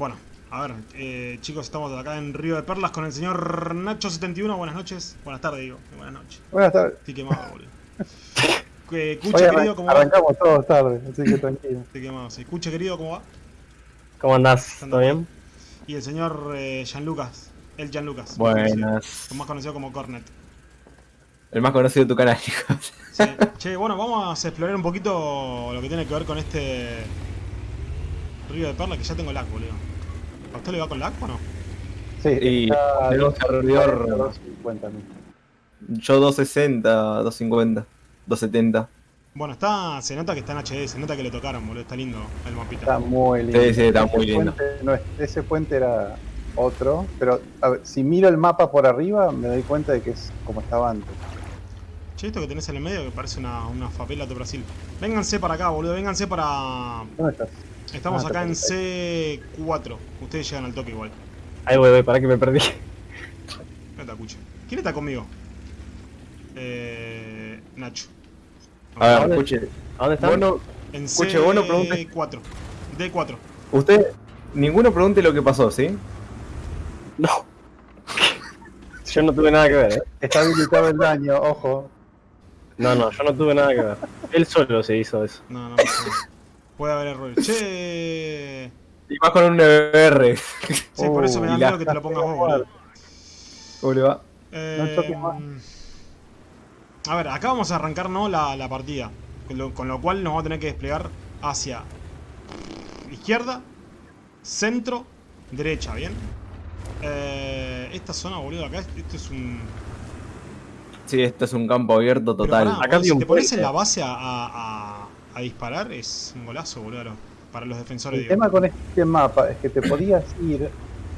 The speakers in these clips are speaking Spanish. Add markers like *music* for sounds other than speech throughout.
Bueno, a ver, eh, chicos, estamos acá en Río de Perlas con el señor Nacho71. Buenas noches. Buenas tardes, digo. Buenas noches. Buenas tardes. Estoy quemado, boludo. Hoy *laughs* Cuche, querido, ¿cómo va? arrancamos todos tarde, así que tranquilo. Estoy quemado, sí. Cuche, querido, ¿cómo va? ¿Cómo andás? ¿Todo bien? Y el señor eh, Gianlucas. El Gianlucas. Buenas. Más conocido como Cornet. El más conocido de tu canal, *laughs* chicos. Sí. che, bueno, vamos a explorar un poquito lo que tiene que ver con este Río de Perlas, que ya tengo lag, boludo. ¿A usted le va con lag o no? Sí, Y está tenemos servidor- 250 mil. Yo 260, 250, 270. Bueno, está, se nota que está en HD, se nota que le tocaron, boludo. Está lindo el mapita. Está muy lindo. Sí, sí, está Ese muy lindo. puente no ese puente era otro, pero a ver, si miro el mapa por arriba me doy cuenta de que es como estaba antes. Che, esto que tenés en el medio que parece una, una favela de Brasil. Vénganse para acá, boludo. Vénganse para... ¿Dónde estás? Estamos Ah, acá en está C4. Ustedes llegan al toque igual. Ahí voy, voy, para que me perdí. No te escucho. ¿Quién está conmigo? Eh... Nacho. A ver, escuche. ¿A dónde están? Bueno, En escuche, vos no preguntes- C4. D4. usted, ninguno pregunte lo que pasó, ¿sí? No. *laughs* Yo no tuve nada que ver, ¿eh? Está habilitado el daño, ojo. No, no, yo no tuve nada que ver. Él solo se hizo eso. No, no, no. Puede haber errores. *laughs* Che... Y más con un NBR. Sí, por eso me da miedo que te lo pongas vos, boludo. ¿Cómo le va? Eh, más. a ver, acá vamos a arrancar ¿no? la, la partida. Con lo, con lo cual nos vamos a tener que desplegar hacia izquierda, centro, derecha, ¿bien? Eh, esta zona, boludo, acá, esto es un... Sí, esto es un campo abierto total. pará, Acá si un te pones en la base a, a- a- a disparar, es un golazo, boludo, para los defensores. El digo. tema con este mapa es que te podías ir,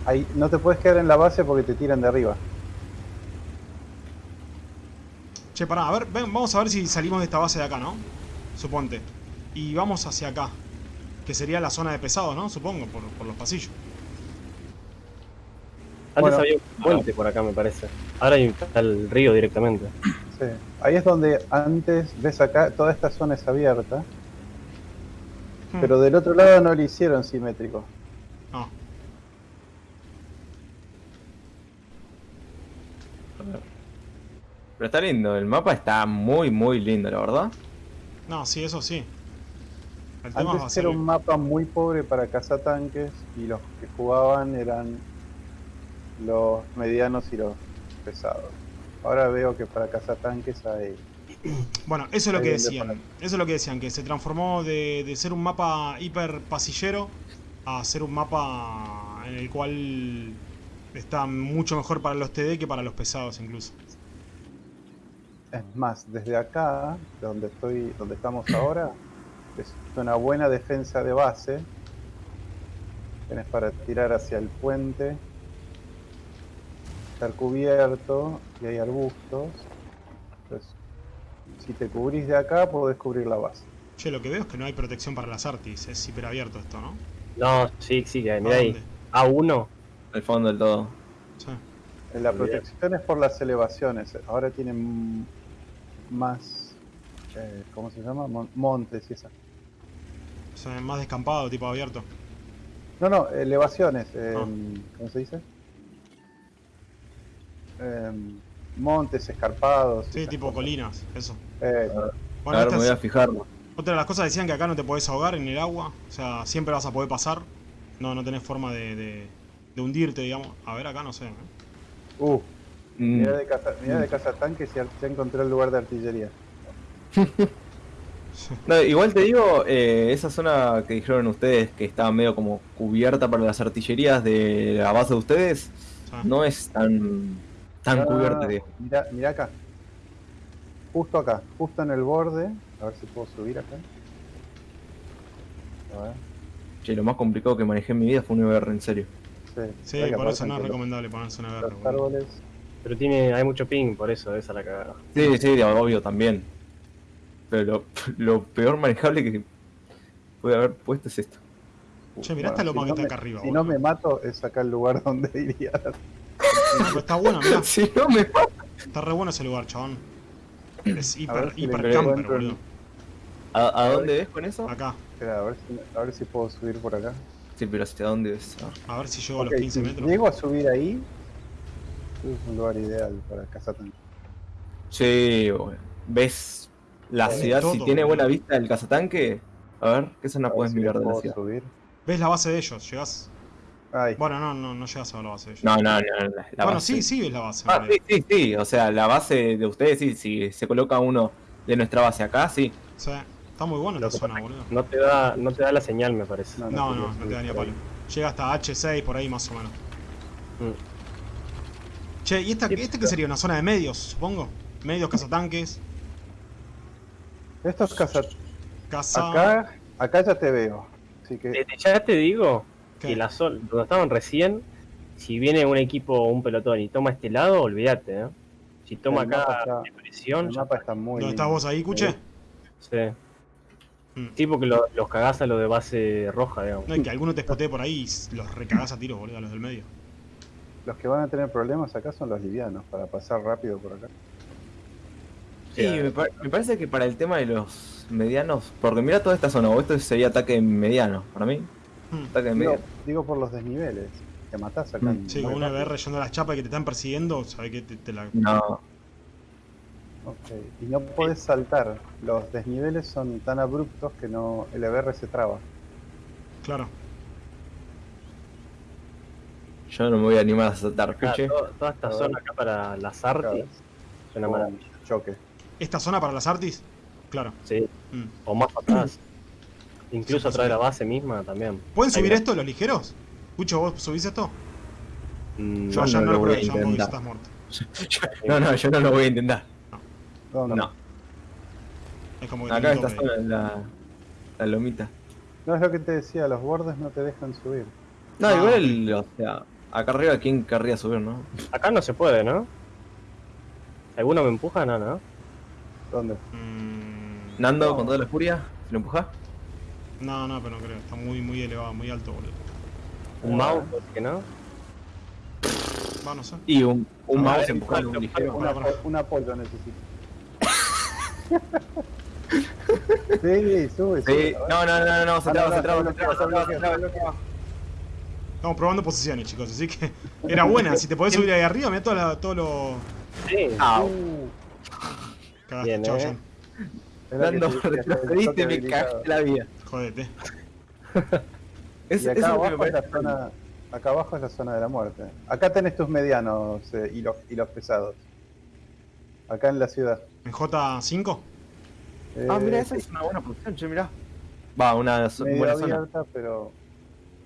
ahí, no te puedes quedar en la base porque te tiran de arriba. Che, pará, a ver, ven, vamos a ver si salimos de esta base de acá, ¿no? Suponte. Y vamos hacia acá. Que sería la zona de pesados, ¿no? Supongo, por, por los pasillos. Antes Bueno. había un puente por acá, me parece. Ahora hay está el río directamente. Sí. Ahí es donde antes, ves acá, toda esta zona es abierta, Hmm. pero del otro lado no lo hicieron simétrico. No. Pero está lindo, el mapa está muy, muy lindo, la verdad. No, sí, eso sí. El tema Antes era un mapa muy pobre para cazatanques y los que jugaban eran los medianos y los pesados. Ahora veo que para cazatanques hay... *clears throat* Bueno, eso es lo que decían. Eso es lo que decían, que se transformó de, de ser un mapa hiper pasillero a ser un mapa en el cual está mucho mejor para los TD que para los pesados incluso. Es más, desde acá, donde estoy, donde estamos *clears throat* ahora, es una buena defensa de base. Tienes para tirar hacia el puente, estar cubierto y hay arbustos. Entonces, si te cubrís de acá, podés cubrir la base. Che, lo que veo es que no hay protección para las artis, es hiper abierto esto, ¿no? No, sí, sí, que hay. ¿A Mirá ahí. dónde? A1. Al fondo del todo. Sí. La protección es por las elevaciones. Ahora tienen más, eh, ¿cómo se llama? Mon- montes y esas. O sea, más descampado, tipo abierto. No, no, elevaciones. eh, Ah. ¿Cómo se dice? Em, montes, escarpados. Sí, tipo cosas. colinas, eso. Eh, Bueno, a esta ver, me voy a fijarlo. otra de las cosas decían que acá no te podés ahogar en el agua. O sea, siempre vas a poder pasar. No, no tenés forma de, de- de hundirte, digamos. A ver, acá no sé. ¿eh? uh, Mm, mirá de, caza, mirá de cazatanques y ar- ya encontré el lugar de artillería. *laughs* No, igual te digo, eh, esa zona que dijeron ustedes que estaba medio como cubierta para las artillerías de la base de ustedes, no es tan, tan Ah, cubierta. digo. Mirá, mirá acá. Justo acá, justo en el borde. A ver si puedo subir acá. A ver. Che, lo más complicado que manejé en mi vida fue un VR, en serio. Sí, Sí, por eso no es recomendable ponerse una VR. Los árboles. Pero tiene, hay mucho ping, por eso, esa es la cagada. Sí, sí, obvio también. Pero lo, *laughs* lo peor manejable que puede haber puesto es esto. Che, mirá esta Bueno, loma si que no está me- acá arriba, Si no me mato, es acá el lugar *laughs* donde iría. No, pero está bueno, mirá. *laughs* si no me Está re bueno ese lugar, chabón. Es hiper, si hiper camper, el- boludo. ¿A, a dónde ves con eso? Acá. Espera, a ver, si, a ver si puedo subir por acá. Sí, pero ¿hacia dónde es? Ah. A ver si llego a los 15 si metros. llego a subir ahí, es un lugar ideal para cazar tanque. Sí. ¿Ves la Tiene ciudad? todo, si tiene buena vista el cazatanque. A ver, ¿qué zona puedes si mirar de la ciudad? subir. ¿Ves la base de ellos? ¿Llegás? Ahí. Bueno, no, no, no llegas a ver la base. No, no, no. La, la bueno, base. sí, sí ves la base. Ah, sí, sí, sí. O sea, la base de ustedes, sí. Si se coloca uno de nuestra base acá, sí. Sí, está muy esta que zona, boludo. No te da, no te da la señal, me parece. No, No, no, te da ni a palo. Llega hasta H6 por ahí más o menos. Mm. Che, ¿y esta, Sí, esta qué sería? ¿Una zona de medios, supongo? Medios, cazatanques, Estos caza... casa... Acá, acá ya te veo. Así que Desde ya te digo Que la zona donde estaban recién, si viene un equipo o un pelotón y toma este lado, olvídate, ¿eh? Si toma El mapa acá está- depresión, el mapa está muy ¿Dónde estás vos ahí, Cuche? Sí. Mm. Tipo que lo- los cagás a los de base roja, digamos. No, y que alguno te espotee por ahí y los recagás a tiros, boludo, a los del medio. Los que van a tener problemas acá son los livianos, para pasar rápido por acá. Sí, me, me parece que para el tema de los medianos. Porque mira toda esta zona, o esto sería ataque mediano. Para mí, Hmm. Ataque Digo, por los desniveles. Te matás acá. Mm. en Sí, con una. BR yendo a las chapas y que te están persiguiendo, sabés que te, te la... No, Ok, Y no podés saltar. Los desniveles son tan abruptos que no el EBR se traba. Claro. yo no me voy a animar a saltar. Escuche. todo- toda esta A zona acá para las artes es una maravilla. choque. ¿Esta zona para las artis? Claro. Sí. Mm. O más atrás. Incluso atrás de la base misma también. ¿Pueden Ahí subir va. esto los ligeros? Cucho, ¿vos subís esto? Mm, Yo No, ya no no, lo lo voy a intentar. estás muerto. *laughs* No, no, yo no lo voy a intentar. ¿Dónde? No, Es como que acá tope. zona, la, la lomita. No es lo que te decía, los bordes no te dejan subir. No, Ah, igual, el- o sea, acá arriba, ¿quién querría subir, no? Acá no se puede, ¿no? ¿Alguno me empuja? No, no. ¿Dónde? Mm, Nando, No. con toda la furia, ¿se lo empuja? No, no, pero no creo. Está muy, muy elevado, muy alto, boludo. Un mouse, que no. Va, no sé. Y un, un mouse empujando un ligero. Un, apoyo necesito. *laughs* sí, sube, sube. No, no, no, no, no, se traba, se traba, no, se traba, se traba. Estamos probando posiciones, chicos, así que *laughs* era buena. Si te podés subir ahí arriba, mira todo, todo lo. Sí. Ah, Cagaste, Bien, chao, eh. Retrocediste, toque me cagaste la vida. Jodete. *laughs* Es, Y eso acá es lo que me abajo es parece. zona, acá abajo es la zona de la muerte. Acá tenés tus medianos eh, y, los, y los pesados. Acá en la ciudad. ¿En J5? Ah, mira, Eh, esa es una buena posición, che, mirá. Va, una buena zona. abierta, pero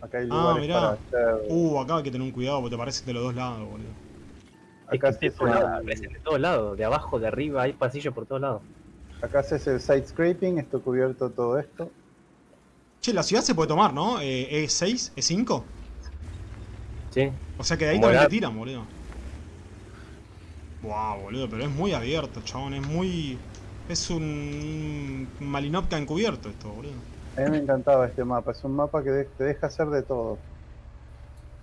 acá hay Ah, lugares mirá. para hacer. Uh, acá hay que tener un cuidado porque te parecen de los dos lados, boludo. Es Acá que de todos lados, aparecen de todos lados, de abajo, de arriba, hay pasillos por todos lados. acá haces el side scraping, esto cubierto todo esto. Che, la ciudad se puede tomar, ¿no? Eh, ¿E6? ¿E5? Sí. O sea que de ahí también te tiran, boludo. Wow, boludo, pero es muy abierto, chabón. Es muy. Es un Malinopka encubierto esto, boludo. A mí me encantaba este mapa, es un mapa que te deja hacer de todo.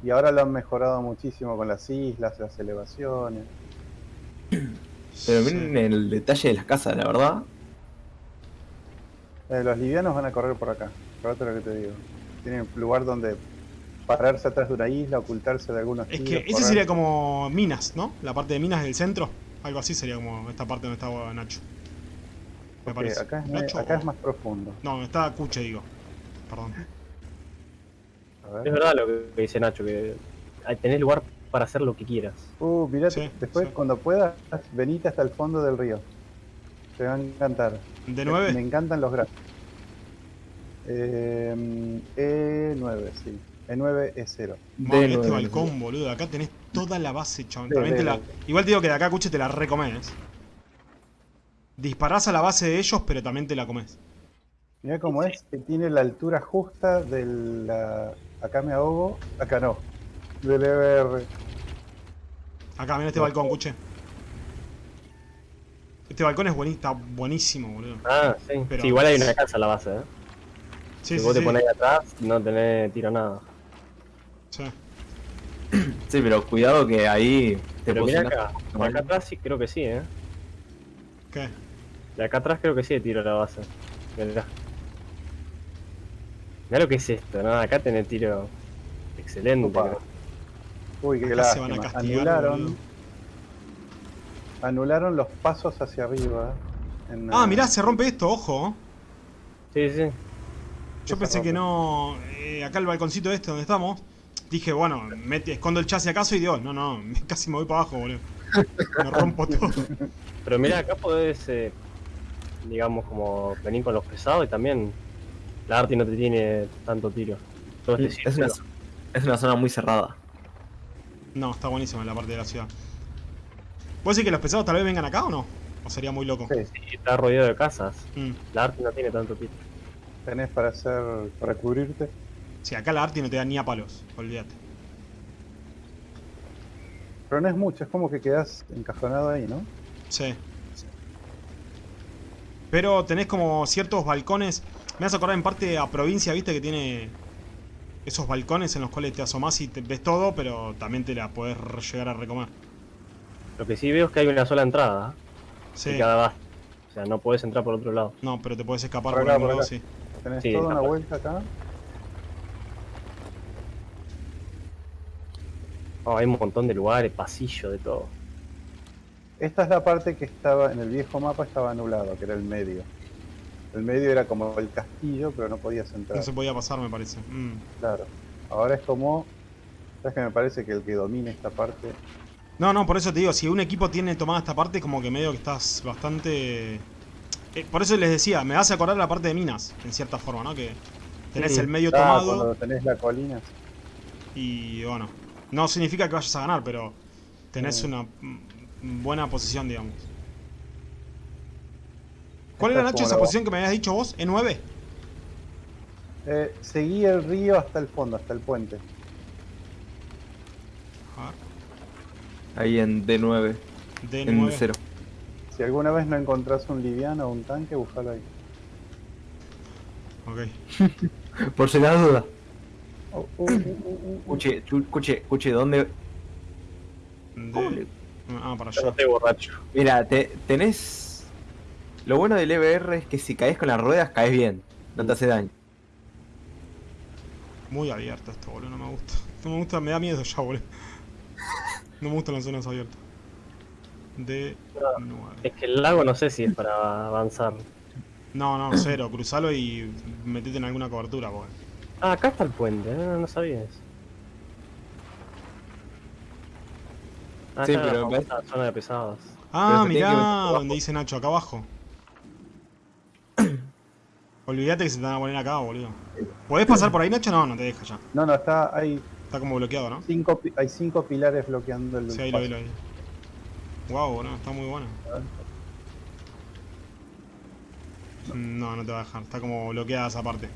Y ahora lo han mejorado muchísimo con las islas, las elevaciones. Pero Sí. miren el detalle de las casas, la verdad. Eh, los livianos van a correr por acá, fíjate lo que te digo. Tienen lugar donde pararse atrás de una isla, ocultarse de algunos Es que ese sería como Minas, ¿no? La parte de Minas del centro. Algo así sería como esta parte donde está Nacho. Me parece. acá, es, Nacho acá o- es más profundo. No, está Cuche, digo. Perdón. A Es ver. verdad lo que dice Nacho, que tenés lugar para hacer lo que quieras. Uh, mirá, Sí, después sí. cuando puedas, venite hasta el fondo del río. Te va a encantar. ¿De Me 9? encantan los gráficos. Eh, E9, sí. E9, E0. Mami, este balcón, boludo. Acá tenés toda la base, chabón. También te la... Igual te digo que de acá, Cuche, te la recomes. Disparás a la base de ellos, pero también te la comes. Mirá cómo es, que tiene la altura justa de la... Acá me ahogo, acá no. Del E EBR. Acá, mira este balcón, Cuche. Este balcón es buenísimo, está buenísimo, boludo. Ah, sí. Pero- Sí, igual hay una casa en la base, ¿eh? Sí, si sí, vos te sí. pones ahí atrás, no tenés tiro nada. Sí. Sí, pero cuidado que ahí te Pero mira acá, de acá atrás sí creo que sí, ¿eh? ¿Qué? De acá atrás creo que sí tiro la base. Mirá. Mirá lo que es esto, ¿no? Acá tenés tiro excelente. Opa. creo. Uy, qué se van a castigar, Anularon, boludo. anularon los pasos hacia arriba. en, Ah, eh, mirá, se rompe esto, ojo. Sí, sí. Yo pensé que no. eh, acá el balconcito este donde estamos. Dije, bueno, mete, escondo el chasis acaso y digo, no, no, *laughs* casi me voy para abajo, boludo. Me rompo todo. *laughs* Pero mira, acá podés, eh, digamos, como venir con los pesados y también la Arti no te tiene tanto tiro. Todo este Es una, es una zona muy cerrada. No, está buenísimo en la parte de la ciudad. ¿Puedo decir que los pesados tal vez vengan acá o no? ¿O sería muy loco? Sí, Y está rodeado de casas. Mm. La Arti no tiene tanto tiro. Tenés para hacer. para cubrirte. Sí, acá la Arti no te da ni a palos, olvídate. Pero no es mucho, es como que quedás encajonado ahí, ¿no? Sí. Pero tenés como ciertos balcones. Me vas a acordar en parte a provincia, viste, que tiene esos balcones en los cuales te asomás y te ves todo, pero también te la podés llegar a recomer. Lo que sí veo es que hay una sola entrada Sí. de cada base. O sea, no podés entrar por otro lado. No, pero te podés escapar Por por, acá, algún por lado, sí. Tenés Sí, toda una vuelta acá. Oh, hay un montón de lugares, pasillos, de todo. Esta es la parte que estaba en el viejo mapa, estaba anulado, que era el medio. El medio era como el castillo, pero no podías entrar. No se podía pasar, me parece. Mm. Claro. Ahora es como. ¿Sabes que me parece que el que domine esta parte. No, no, por eso te digo, si un equipo tiene tomada esta parte, como que medio que estás bastante... Eh, por eso les decía, me hace acordar la parte de minas, en cierta forma, ¿no? Que tenés Sí. el medio Ah, tomado cuando tenés la colina. y bueno, no significa que vayas a ganar, pero tenés Sí. una mm, buena posición, digamos. ¿Cuál Esta era, Nacho, esa posición que me habías dicho vos? ¿E9? Eh, seguí el río hasta el fondo, hasta el puente. A ver, Ahí en D9, en D9. 0. Si alguna vez no encontrás un liviano o un tanque, búscalo ahí. Ok. *laughs* Por si la duda. Oh, uh. Escuche, chu- escuche, escuche, ¿dónde? Ah, para Yo no allá. estoy borracho. Mira, te, tenés... Lo bueno del EBR es que si caes con las ruedas, caes bien. No te hace daño. Muy abierto esto, boludo, no me gusta. No me gusta, me da miedo ya, boludo. No me gustan las zonas abiertas. D9. Es que el lago no sé si es para avanzar. No, no, cero. Cruzalo y metete en alguna cobertura. Ah, acá está el puente, ¿eh? no, no sabía eso. Ah, Sí, pero la zona de pesados. Ah, mirá, donde dice Nacho, acá abajo. *clears throat* Olvídate que se te van a poner acá, boludo. ¿Podés pasar por ahí, Nacho? No, no te deja ya. No, no, está. Hay Está como bloqueado, ¿no? cinco, hay cinco pilares bloqueando el Sí, ahí lo vi, lo vi. Wow, boludo, está muy bueno. No, no te va a dejar. Está como bloqueada esa parte.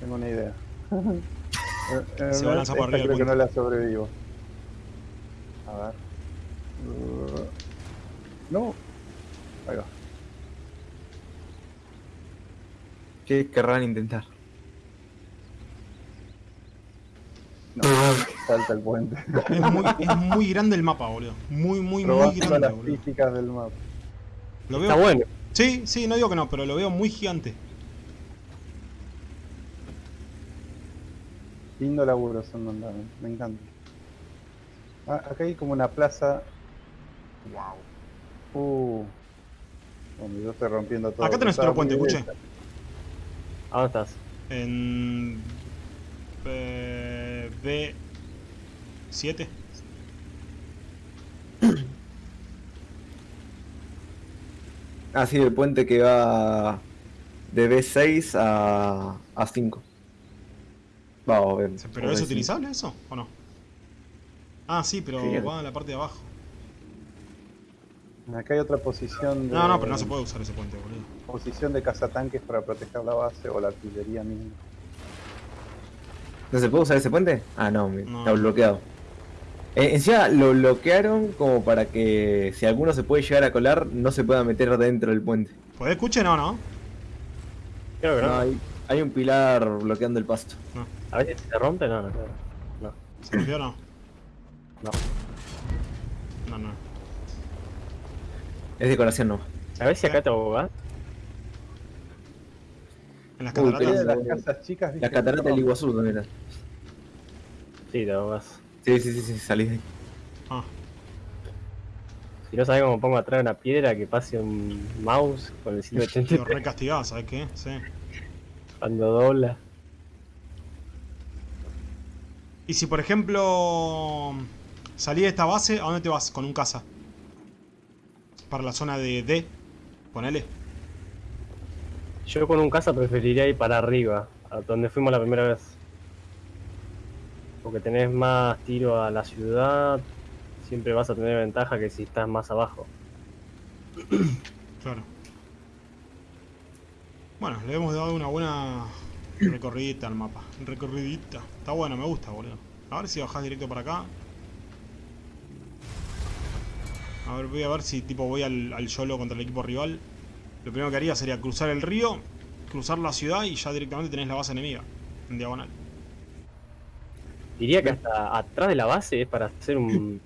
Tengo una idea. *laughs* Se va a lanzar por esta arriba creo que no la sobrevivo. A ver. Uh, No. Ahí va. ¿Qué querrán intentar? No, salta el puente. Es muy, es muy grande el mapa, boludo. Muy, muy, muy Probando grande, las boludo. físicas del mapa. Lo Está bueno. Sí, sí, no digo que no, pero lo veo muy gigante. Lindo laburo son Mandame, me encanta. Ah, acá hay como una plaza. Wow. Uh. Donde yo estoy rompiendo todo. Acá tenés otro puente, muy escuché. ¿A dónde estás? En. Eh, B7. *clears throat* Ah, sí, el puente que va de B6 a, a 5. Vamos a ver. ¿Pero es utilizable eso o no? Ah, sí, pero Sí. va a la parte de abajo. Acá hay otra posición de. No, no, pero no se puede usar ese puente, boludo. Posición de cazatanques para proteger la base o la artillería misma. ¿No se puede usar ese puente? Ah, no, No. está bloqueado. Eh, encima lo bloquearon como para que si alguno se puede llegar a colar, no se pueda meter dentro del puente. ¿Podés escuchar? No, no. Creo que no. No, hay, hay un pilar bloqueando el pasto. A ver si se rompe, no, no, no. ¿Se rompió o no? No. No, no. Es decoración no. A ver si acá te ahogás. En las Uy, cataratas. Las de la- casas chicas, La catarata del Iguazú también. era. Sí, te vas. Sí, sí, sí, sí, salí de ahí. Ah, Si no sabes cómo pongo atrás una piedra que pase un mouse con el lo 180 re castigado, ¿sabes qué? Sí. cuando dobla. Y si por ejemplo salí de esta base, ¿a dónde te vas? Con un caza. Para la zona de D. Ponele. Yo con un casa preferiría ir para arriba, a donde fuimos la primera vez. Porque tenés más tiro a la ciudad, siempre vas a tener ventaja que si estás más abajo. *clears throat* Claro. Bueno, le hemos dado una buena recorridita al mapa. Recorridita. Está bueno, me gusta, boludo. A ver si bajás directo para acá. A ver, voy a ver si tipo voy al, al YOLO contra el equipo rival. Lo primero que haría sería cruzar el río, cruzar la ciudad y ya directamente tenés la base enemiga. En diagonal. Diría que hasta atrás de la base es para hacer un...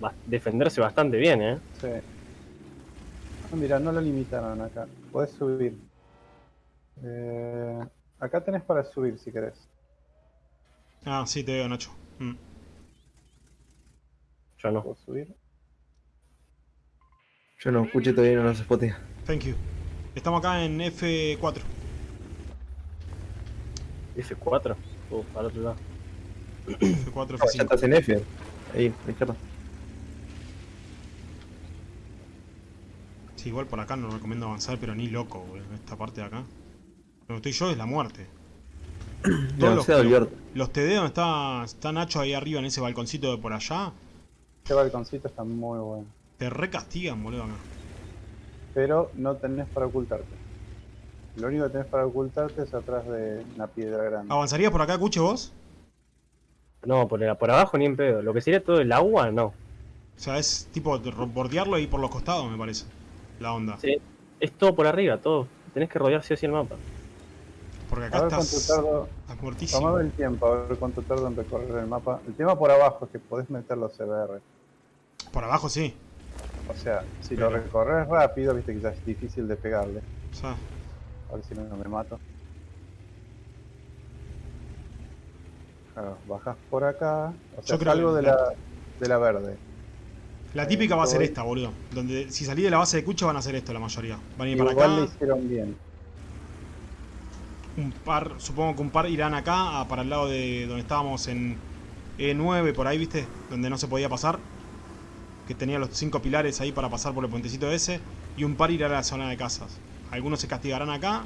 *laughs* defenderse bastante bien, ¿eh? Sí. Ah, mira, no lo limitaron acá. Podés subir. Eh, acá tenés para subir si querés. Ah, sí, te veo, Nacho. Mm. Yo no. ¿Puedo subir? Yo no escuché todavía, no se spotea. Thank you. Estamos acá en F4. F4. Uh, para otro lado. F4, ya F5. estás en F. Ahí, a la izquierda. Sí, igual por acá no recomiendo avanzar, pero ni loco, boludo. Esta parte de acá. Donde estoy yo es la muerte. *clears throat* Todos No, los, olvidar. los TD donde está, está Nacho ahí arriba en ese balconcito de por allá, Este balconcito está muy bueno. te recastigan, boludo, acá. Pero no tenés para ocultarte. Lo único que tenés para ocultarte es atrás de una piedra grande. ¿Avanzarías por acá, Cuche, vos? No, por, el- por abajo ni en pedo. Lo que sería todo el agua, no. O sea, es tipo bordearlo ahí por los costados, me parece. La onda. Sí. Es todo por arriba, todo. Tenés que rodear sí o sí el mapa. Porque a acá ver cuánto estás, tardo. estás muertísimo. Tomame el tiempo, a ver cuánto tardo en recorrer el mapa. El tema por abajo es que podés meter los CBR. Por abajo sí. O sea, si lo recorres rápido, viste que ya es difícil de pegarle. O sea, A ver si no me mato. Claro, bajás por acá. O sea, Yo creo salgo que de la- de la verde. la típica va a ser esta, boludo. Donde si salí de la base de Cuche van a hacer esto la mayoría. Van a ir para Igual acá. le hicieron bien. Un par, supongo que un par irán acá, a- para el lado de donde estábamos en E9, por ahí, ¿viste? Donde no se podía pasar. Que tenía los cinco pilares ahí para pasar por el puentecito ese. Y un par irá a la zona de casas. Algunos se castigarán acá.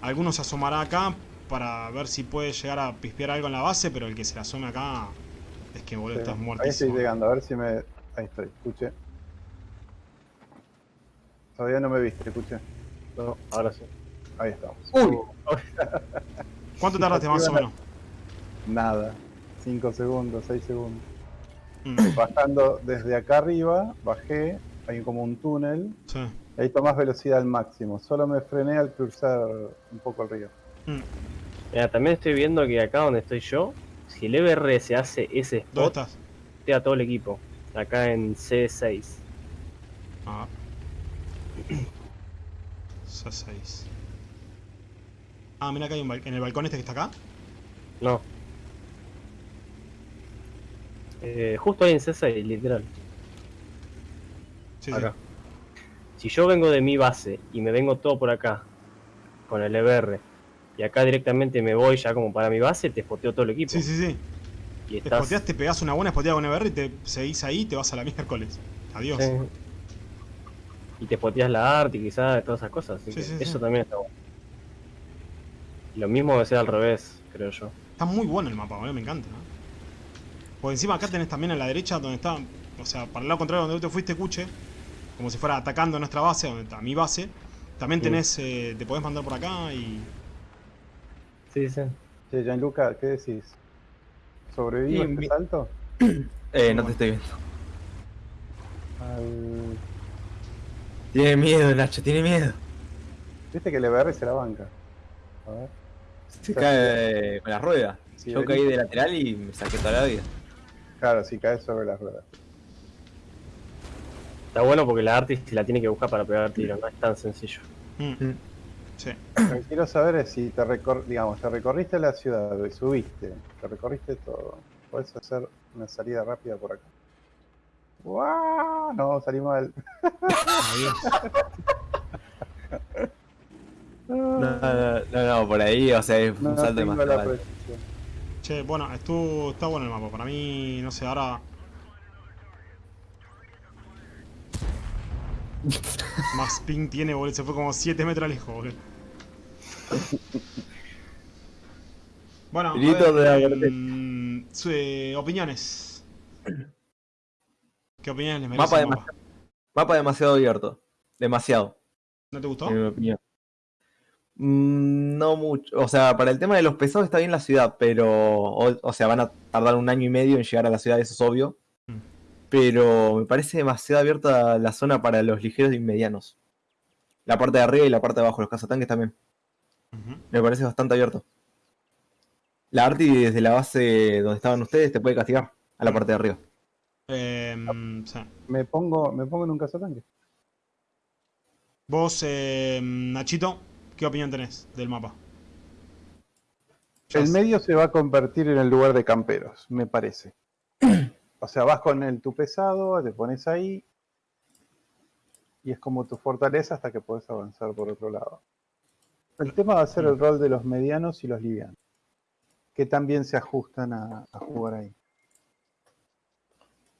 Algunos se asomará acá para ver si puede llegar a pispear algo en la base. Pero el que se la asome acá es que, boludo, Sí, estás Ahí estoy muertísimo. llegando, a ver si me. Ahí estoy, escuche. Todavía no me viste, escuche. No, ahora sí. Ahí estamos. Uy, *laughs* ¿Cuánto tardaste más o menos? Nada. 5 segundos, 6 segundos. Mm, Bajando desde acá arriba, bajé, hay como un túnel, sí. ahí tomás velocidad al máximo. Solo me frené al cruzar un poco el río. Mm, Mira, también estoy viendo que acá donde estoy yo, si el EBR se hace ese ¿Dónde spot, estás? te da todo el equipo. Acá en C6. Ah. *clears throat* C6. Ah, mira acá hay un en el balcón este que está acá. No. Eh, justo ahí en C6, literal. Sí, acá. Si yo vengo de mi base y me vengo todo por acá, con el EBR, y acá directamente me voy ya como para mi base, te spoteo todo el equipo. sí. Sí, sí. Y Te estás. te pegás una buena spoteada con EBR y te seguís ahí y te vas a la miércoles. Adiós. Sí. Y te spoteas la arte y quizás todas esas cosas. Así Sí, que sí, eso también está bueno. Lo mismo debe ser al revés, creo yo. Está muy bueno el mapa, boludo, me encanta. ¿no? Por encima acá tenés también a la derecha donde está, o sea, para el lado contrario donde tú te fuiste, Cuche, como si fuera atacando nuestra base, donde está mi base. También Sí. tenés, eh, te podés mandar por acá y... Sí, sí. Che, Gianluca, ¿qué decís? ¿Sobrevivo Sí, este mi- salto? *clears throat* eh, no te estoy viendo. Al- Tiene miedo, Nacho, tiene miedo. Viste que el EBR se la banca. A ver. Se cae con la rueda. Sí, Yo caí de lateral y me saqué toda la vida. Claro, si caes sobre las ruedas. Está bueno porque la arte se la tiene que buscar para pegar tiro, no es tan sencillo. Mm. Sí. Lo que quiero saber es si te recor digamos, te recorriste la ciudad y subiste, te recorriste todo. Puedes hacer una salida rápida por acá. ¡Guau! No, salí mal. Adiós. *laughs* No, no, no, no, por ahí, o sea, es No, un salto tengo demasiado la alto. precisión. Che, bueno, estuvo, está bueno el mapa. Para mí, no sé, ahora... Más ping tiene, boludo. Se fue como 7 metros lejos, boludo. Bueno, de su- eh, opiniones. ¿Qué opiniones les merece Mapa demasiado, mapa demasiado abierto. Demasiado, ¿No te gustó? en mi opinión. Mm, No mucho. O sea, para el tema de los pesados está bien la ciudad, pero. O, o sea, van a tardar un año y medio en llegar a la ciudad, eso es obvio. Pero me parece demasiado abierta la zona para los ligeros y medianos. La parte de arriba y la parte de abajo, los cazatanques también. Me parece bastante abierto. La Arti desde la base donde estaban ustedes te puede castigar a la parte de arriba. Em, sí. Me pongo, me pongo en un cazatanque. Vos, em, Nachito, ¿qué opinión tenés del mapa? El medio se va a convertir en el lugar de camperos, me parece. *clears throat* O sea, vas con el tu pesado, te pones ahí y es como tu fortaleza hasta que puedes avanzar por otro lado. El tema va a ser el rol de los medianos y los livianos, que también se ajustan a, a jugar ahí.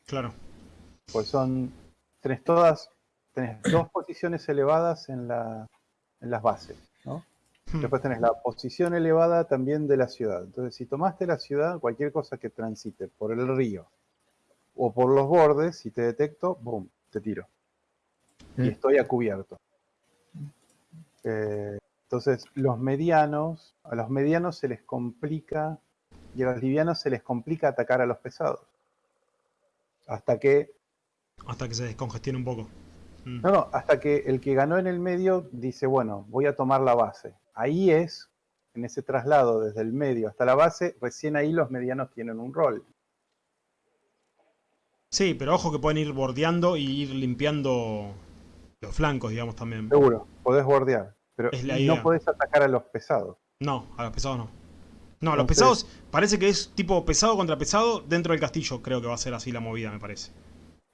Claro. Pues son, tenés todas, tenés dos posiciones elevadas en, la, en las bases, ¿no? Hmm. Después tenés la posición elevada también de la ciudad. Entonces, si tomaste la ciudad, cualquier cosa que transite por el río o por los bordes, si te detecto, boom, te tiro. Y Mm. estoy a cubierto. Eh, entonces, los medianos, a los medianos se les complica y a los livianos se les complica atacar a los pesados. Hasta que Hasta que se descongestione un poco. Mm. No, no, hasta que el que ganó en el medio dice, bueno, voy a tomar la base. Ahí es, en ese traslado desde el medio hasta la base, recién ahí los medianos tienen un rol. Sí, pero ojo que pueden ir bordeando y ir limpiando los flancos, digamos, también. Seguro, podés bordear, pero Es la y idea. no podés atacar a los pesados. No, a los pesados no. No, a los Entonces- pesados parece que es tipo pesado contra pesado dentro del castillo. Creo que va a ser así la movida, me parece.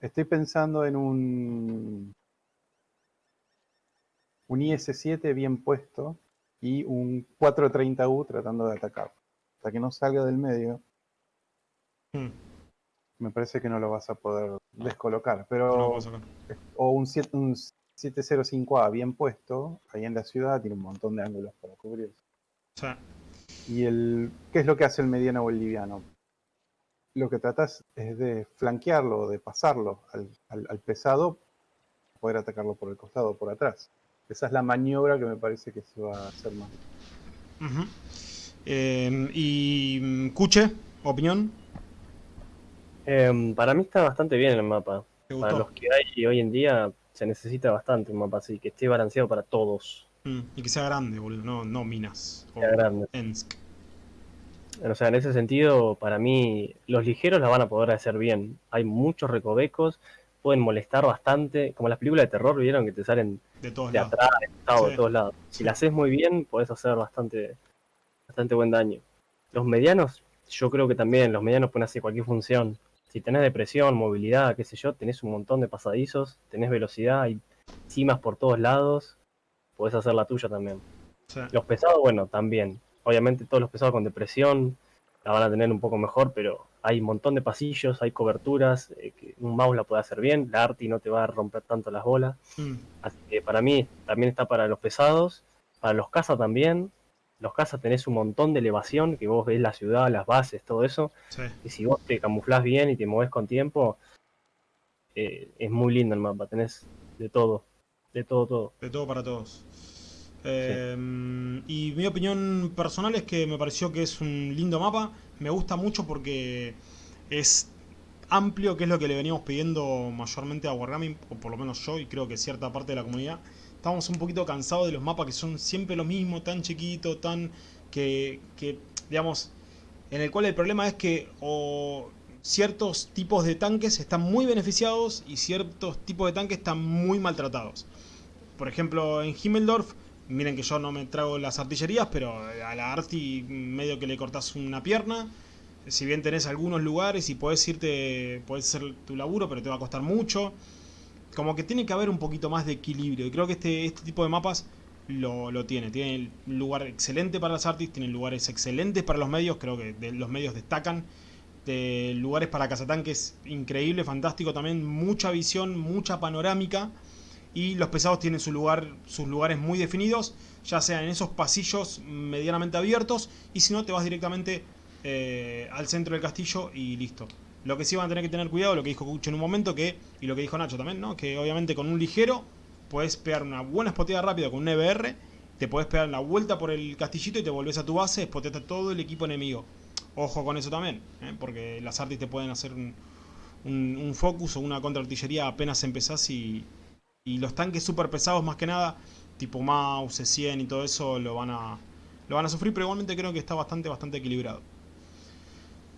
Estoy pensando en un, un IS-7 bien puesto y un 430U tratando de atacar. Hasta que no salga del medio, Mm, me parece que no lo vas a poder descolocar. no Pero sacar. o un, un 705A bien puesto, ahí en la ciudad, tiene un montón de ángulos para cubrir. ¿Y el, qué es lo que hace el mediano o el liviano? Lo que tratas es de flanquearlo, de pasarlo al, al- al pesado, poder atacarlo por el costado por atrás. Esa es la maniobra que me parece que se va a hacer más. Eh, y mm, Cuche, opinión. Em, para mí está bastante bien el mapa. ¿Te Para los que hay hoy en día se necesita bastante un mapa así, que esté balanceado para todos. Mm, y que sea grande, boludo. No, no Minas. O Sea grande. Ensk. O sea, en ese sentido, para mí, los ligeros la van a poder hacer bien. Hay muchos recovecos, pueden molestar bastante, como las películas de terror, vieron que te salen De todos de lados. atrás, de Sí. todos lados. Si Sí. la haces muy bien, podés hacer bastante, bastante buen daño. Los medianos, yo creo que también, los medianos pueden hacer cualquier función. Si tenés depresión, movilidad, qué sé yo, tenés un montón de pasadizos, tenés velocidad, hay cimas por todos lados, podés hacer la tuya también. Sí. Los pesados, bueno, también. Obviamente todos los pesados con depresión la van a tener un poco mejor, pero hay un montón de pasillos, hay coberturas, eh, que un mouse la puede hacer bien, la arti no te va a romper tanto las bolas. Mm, Así que para mí también está para los pesados, para los cazas también. Los cazas tenés un montón de elevación, que vos ves la ciudad, las bases, todo eso. sí. Y si vos te camuflás bien y te movés con tiempo, eh, es muy lindo el mapa. Tenés de todo, de todo, todo. De todo para todos. Eh, Y mi opinión personal es que me pareció que es un lindo mapa. Me gusta mucho porque es amplio, que es lo que le veníamos pidiendo mayormente a Wargaming, o por lo menos yo y creo que cierta parte de la comunidad. Estamos un poquito cansados de los mapas que son siempre los mismos, tan chiquitos, tan... que, que digamos, en el cual el problema es que o ciertos tipos de tanques están muy beneficiados y ciertos tipos de tanques están muy maltratados. Por ejemplo, en Himmeldorf Miren que yo no me trago las artillerías, pero a la arti medio que le cortás una pierna. Si bien tenés algunos lugares y podés irte, podés hacer tu laburo, pero te va a costar mucho. Como que tiene que haber un poquito más de equilibrio. Y creo que este, este tipo de mapas lo, lo tiene. Tiene un lugar excelente para las artis, tiene lugares excelentes para los medios. Creo que los medios destacan. De lugares para cazatanques increíble, fantástico también. Mucha visión, mucha panorámica. Y los pesados tienen su lugar, sus lugares muy definidos, ya sea en esos pasillos medianamente abiertos, y si no, te vas directamente eh, al centro del castillo y listo. Lo que sí van a tener que tener cuidado, lo que dijo Cucho en un momento, que y lo que dijo Nacho también, ¿no? que obviamente con un ligero puedes pegar una buena spoteada rápida con un EBR, te puedes pegar la vuelta por el castillito y te volvés a tu base, spoteaste a todo el equipo enemigo. Ojo con eso también, ¿eh? porque las artis te pueden hacer un, un, focus o una contraartillería apenas empezás y, y los tanques super pesados más que nada, tipo Mouse, C100 y todo eso, lo van a lo van a sufrir, pero igualmente creo que está bastante, bastante equilibrado.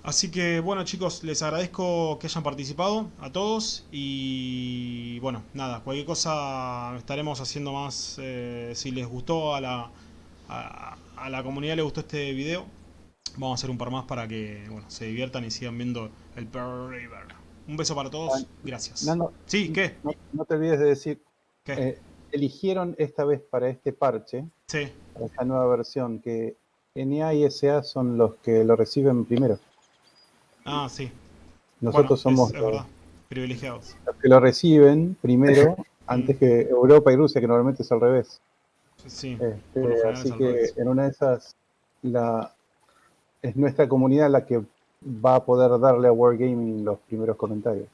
Así que bueno chicos, les agradezco que hayan participado a todos y bueno, nada, cualquier cosa estaremos haciendo más, eh, si les gustó a la, a, a la comunidad, le gustó este video, vamos a hacer un par más para que bueno, se diviertan y sigan viendo el Pearl River. Un beso para todos, gracias. Nano, Sí, ¿qué? no, no te olvides de decir, ¿Qué? eh, eligieron esta vez para este parche, Sí, para esta nueva versión, que NA y SA son los que lo reciben primero. Ah, sí. Nosotros Bueno, somos es, es los, verdad, privilegiados. los que lo reciben primero, *laughs* antes que Europa y Rusia, que normalmente es al revés. Sí, Este, así que revés. en una de esas, la, es nuestra comunidad la que va a poder darle a Wargaming los primeros comentarios.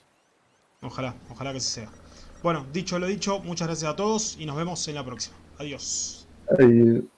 ojalá, ojalá que así sea. Bueno, dicho lo dicho, muchas gracias a todos y nos vemos en la próxima. Adiós. Ay,